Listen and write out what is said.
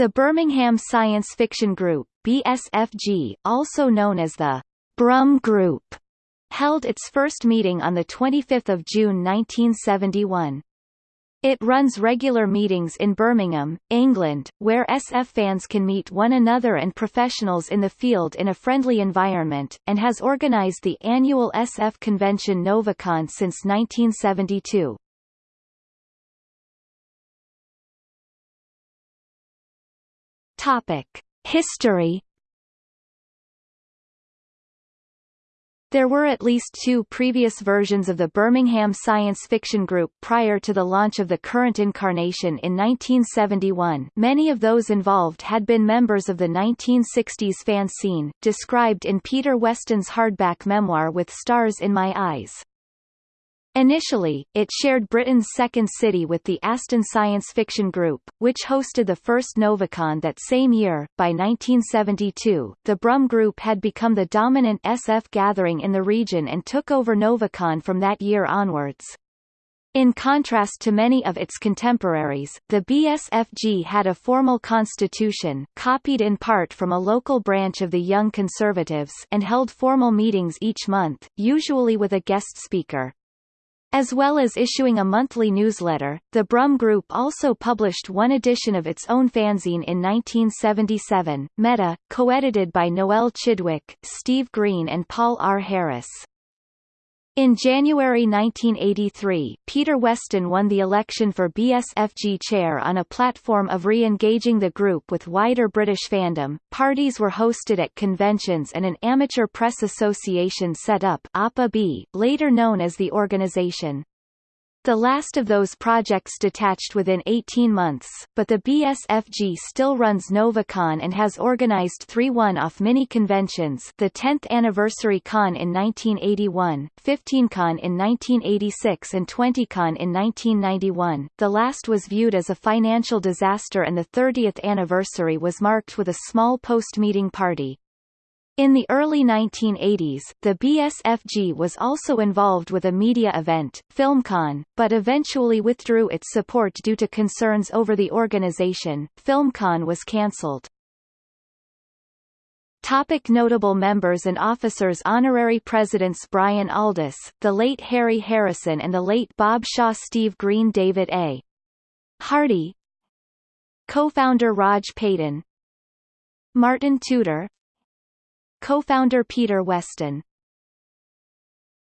The Birmingham Science Fiction Group BSFG, also known as the Brum Group, held its first meeting on the 25 June 1971. It runs regular meetings in Birmingham, England, where SF fans can meet one another and professionals in the field in a friendly environment, and has organized the annual SF convention Novacon since 1972. Topic. History There were at least two previous versions of the Birmingham Science Fiction Group prior to the launch of the current incarnation in 1971 many of those involved had been members of the 1960s fan scene, described in Peter Weston's hardback memoir With Stars in My Eyes. Initially, it shared Britain's second city with the Aston Science Fiction Group, which hosted the first Novacon that same year. By 1972, the Brum Group had become the dominant SF gathering in the region and took over Novacon from that year onwards. In contrast to many of its contemporaries, the BSFG had a formal constitution copied in part from a local branch of the Young Conservatives and held formal meetings each month, usually with a guest speaker. As well as issuing a monthly newsletter, the Brum Group also published one edition of its own fanzine in 1977, Meta, co-edited by Noel Chidwick, Steve Green and Paul R. Harris. In January 1983, Peter Weston won the election for BSFG chair on a platform of re-engaging the group with wider British fandom. Parties were hosted at conventions and an amateur press association set up APA-B, later known as the organization. The last of those projects detached within 18 months, but the BSFG still runs Novacon and has organized three one-off mini-conventions the 10th Anniversary Con in 1981, 15Con in 1986 and 20Con in 1991. The last was viewed as a financial disaster and the 30th anniversary was marked with a small post-meeting party. In the early 1980s, the BSFG was also involved with a media event, FilmCon, but eventually withdrew its support due to concerns over the organization. FilmCon was cancelled. Topic notable members and officers Honorary Presidents Brian Aldiss, the late Harry Harrison and the late Bob Shaw Steve Green David A. Hardy Co-founder Rog Peyton Martin Tudor Co-founder Peter Weston